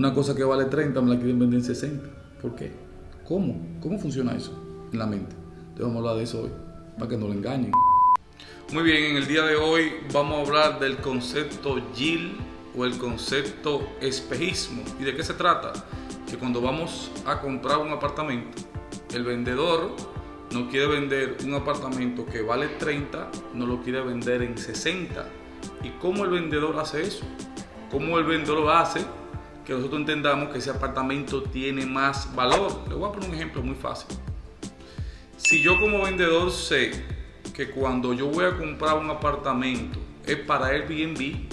una cosa que vale 30 me la quieren vender en 60. ¿Por qué? ¿Cómo? ¿Cómo funciona eso en la mente? Entonces vamos a hablar de eso hoy, para que no lo engañen. Muy bien, en el día de hoy vamos a hablar del concepto yield o el concepto espejismo. ¿Y de qué se trata? Que cuando vamos a comprar un apartamento, el vendedor no quiere vender un apartamento que vale 30, no lo quiere vender en 60. ¿Y cómo el vendedor hace eso? ¿Cómo el vendedor hace que nosotros entendamos que ese apartamento tiene más valor? Le voy a poner un ejemplo muy fácil. Si yo como vendedor sé que cuando yo voy a comprar un apartamento es para Airbnb,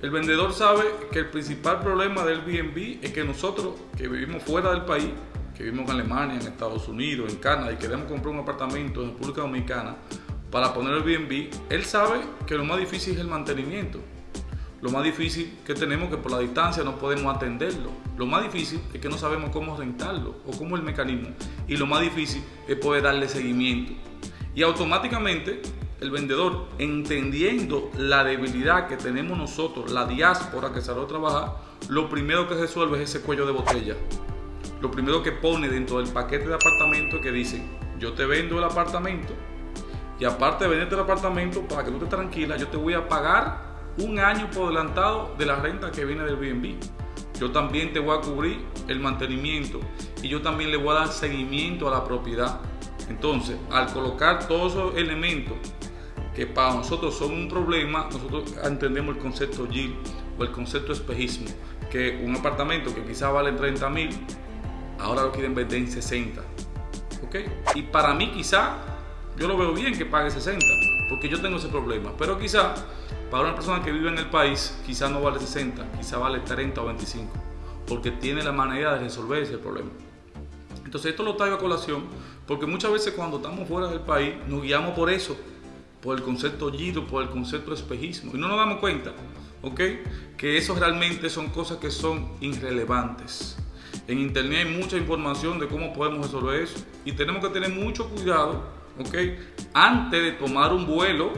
el vendedor sabe que el principal problema del Airbnb es que nosotros que vivimos fuera del país que vivimos en Alemania, en Estados Unidos, en Canadá y queremos comprar un apartamento en República Dominicana para poner el Airbnb, él sabe que lo más difícil es el mantenimiento. Lo más difícil que tenemos que por la distancia no podemos atenderlo. Lo más difícil es que no sabemos cómo rentarlo o cómo es el mecanismo. Y lo más difícil es poder darle seguimiento. Y automáticamente el vendedor, entendiendo la debilidad que tenemos nosotros, la diáspora que salió a trabajar, lo primero que resuelve es ese cuello de botella lo primero que pone dentro del paquete de apartamento es que dice, yo te vendo el apartamento y aparte de venderte el apartamento, para que tú estés tranquila, yo te voy a pagar un año por adelantado de la renta que viene del BNB. Yo también te voy a cubrir el mantenimiento y yo también le voy a dar seguimiento a la propiedad. Entonces, al colocar todos esos elementos que para nosotros son un problema, nosotros entendemos el concepto yield o el concepto espejismo, que un apartamento que quizás vale 30 mil, ahora lo quieren vender en 60. ¿Ok? Y para mí quizá, yo lo veo bien que pague 60, porque yo tengo ese problema. Pero quizá, para una persona que vive en el país, quizá no vale 60, quizá vale 30 o 25, porque tiene la manera de resolver ese problema. Entonces esto lo traigo a colación, porque muchas veces cuando estamos fuera del país nos guiamos por eso, por el concepto giro, por el concepto espejismo, y no nos damos cuenta, ¿ok? Que eso realmente son cosas que son irrelevantes. En internet hay mucha información de cómo podemos resolver eso. Y tenemos que tener mucho cuidado, ¿ok? Antes de tomar un vuelo,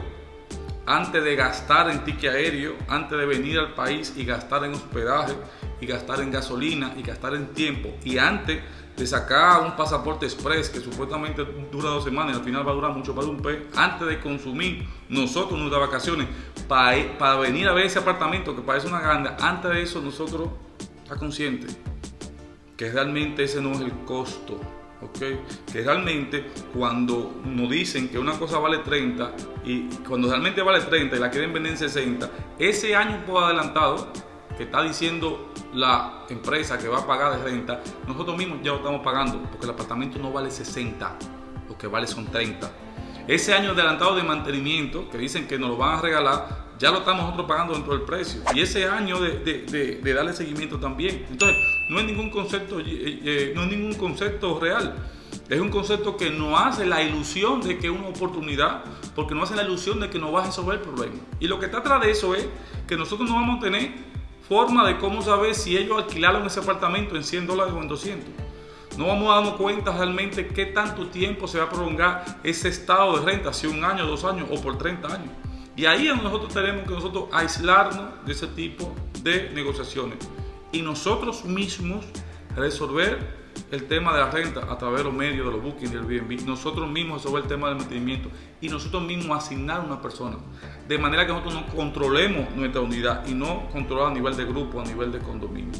antes de gastar en ticket aéreo, antes de venir al país y gastar en hospedaje, y gastar en gasolina, y gastar en tiempo, y antes de sacar un pasaporte express que supuestamente dura dos semanas y al final va a durar mucho de un pez, antes de consumir nosotros nuestras vacaciones para, para venir a ver ese apartamento que parece una ganga, antes de eso nosotros está consciente que realmente ese no es el costo. Que realmente cuando nos dicen que una cosa vale 30 y cuando realmente vale 30 y la quieren vender en 60, ese año por adelantado que está diciendo la empresa que va a pagar de renta, nosotros mismos ya lo estamos pagando porque el apartamento no vale 60, lo que vale son 30. Ese año adelantado de mantenimiento que dicen que nos lo van a regalar, ya lo estamos nosotros pagando dentro del precio. Y ese año de, darle seguimiento también. Entonces, no es ningún concepto, eh, eh, no es ningún concepto real. Es un concepto que no hace la ilusión de que es una oportunidad, porque no hace la ilusión de que no va a resolver el problema. Y lo que está atrás de eso es que nosotros no vamos a tener forma de cómo saber si ellos alquilaron ese apartamento en 100 dólares o en 200. No vamos a darnos cuenta realmente qué tanto tiempo se va a prolongar ese estado de renta, si un año, dos años o por 30 años. Y ahí es donde nosotros tenemos que nosotros aislarnos de ese tipo de negociaciones y nosotros mismos resolver el tema de la renta a través de los medios, de los bookings, del Airbnb, nosotros mismos resolver el tema del mantenimiento y nosotros mismos asignar una persona, de manera que nosotros no controlemos nuestra unidad y no controlar a nivel de grupo, a nivel de condominio.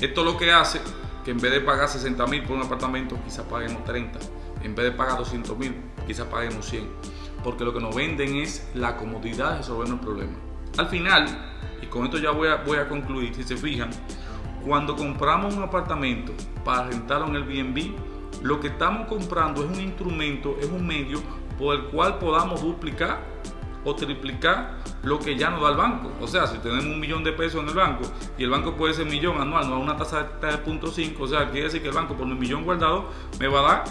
Esto lo que hace que en vez de pagar 60 mil por un apartamento, quizás paguemos 30, en vez de pagar 200 mil, quizás paguemos 100 porque lo que nos venden es la comodidad de resolver el problema. Al final, y con esto ya voy a, voy a concluir, si se fijan, cuando compramos un apartamento para rentarlo en el Airbnb, lo que estamos comprando es un instrumento, es un medio por el cual podamos duplicar o triplicar lo que ya nos da el banco. O sea, si tenemos un millón de pesos en el banco y el banco puede ser millón anual, no da una tasa de 3.5, o sea, quiere decir que el banco por un millón guardado me va a dar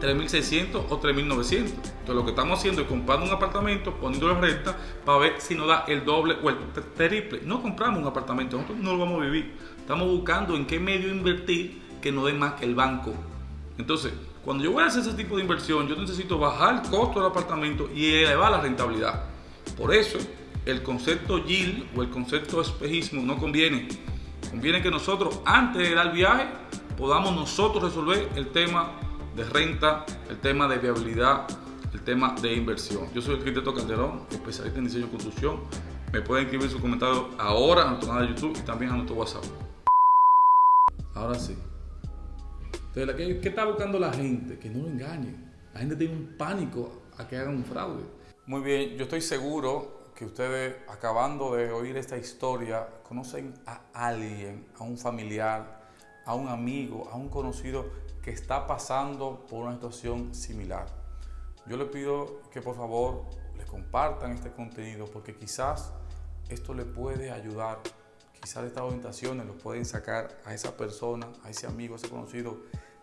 3.600 o 3.900. Entonces lo que estamos haciendo es comprando un apartamento, poniéndolo en renta para ver si nos da el doble o el triple. No compramos un apartamento, nosotros no lo vamos a vivir. Estamos buscando en qué medio invertir que no dé más que el banco. Entonces, cuando yo voy a hacer ese tipo de inversión, yo necesito bajar el costo del apartamento y elevar la rentabilidad. Por eso, el concepto yield o el concepto espejismo no conviene. Conviene que nosotros, antes de dar viaje, podamos nosotros resolver el tema de renta, el tema de viabilidad, el tema de inversión. Yo soy el arquitecto Calderón, especialista en diseño y construcción. Me pueden escribir sus comentarios ahora a nuestro canal de YouTube y también a nuestro WhatsApp. Ahora sí. ¿Qué, ¿qué está buscando la gente? Que no lo engañen. La gente tiene un pánico a que hagan un fraude. Muy bien, yo estoy seguro que ustedes, acabando de oír esta historia, conocen a alguien, a un familiar, a un amigo, a un conocido que está pasando por una situación similar. Yo le pido que por favor le compartan este contenido porque quizás esto le puede ayudar Quizás estas orientaciones los pueden sacar a esa persona, a ese amigo, a ese conocido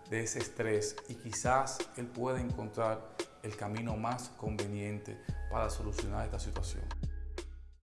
de ese estrés y quizás él pueda encontrar el camino más conveniente para solucionar esta situación.